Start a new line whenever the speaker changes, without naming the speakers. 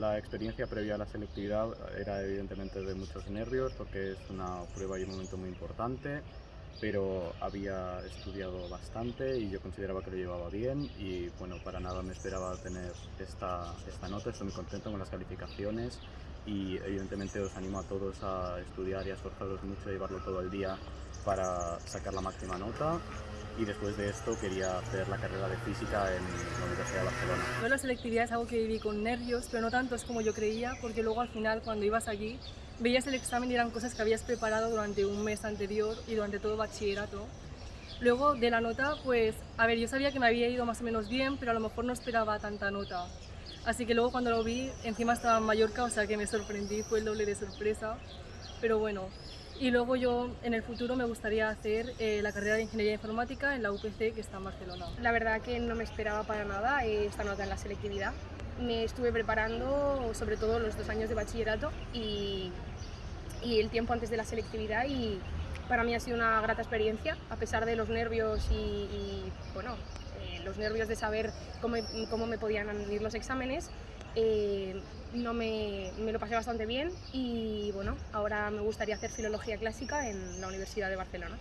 la experiencia previa a la selectividad era evidentemente de muchos nervios porque es una prueba y un momento muy importante, pero había estudiado bastante y yo consideraba que lo llevaba bien y bueno, para nada me esperaba tener esta, esta nota, estoy muy contento con las calificaciones y evidentemente os animo a todos a estudiar y a esforzaros mucho, a llevarlo todo el día para sacar la máxima nota y después de esto quería hacer la carrera de física en la Universidad de Barcelona.
Yo la selectividad es algo que viví con nervios, pero no tantos como yo creía, porque luego al final cuando ibas allí veías el examen y eran cosas que habías preparado durante un mes anterior y durante todo bachillerato. Luego de la nota, pues, a ver, yo sabía que me había ido más o menos bien, pero a lo mejor no esperaba tanta nota. Así que luego cuando lo vi, encima estaba en Mallorca, o sea que me sorprendí, fue el doble de sorpresa. Pero bueno, y luego yo en el futuro me gustaría hacer eh, la carrera de Ingeniería Informática en la UPC que está en Barcelona.
La verdad que no me esperaba para nada eh, esta nota en la selectividad. Me estuve preparando sobre todo los dos años de bachillerato y, y el tiempo antes de la selectividad y para mí ha sido una grata experiencia, a pesar de los nervios y, y bueno, eh, los nervios de saber cómo, cómo me podían ir los exámenes. Eh, no me, me, lo pasé bastante bien y bueno, ahora me gustaría hacer filología clásica en la Universidad de Barcelona.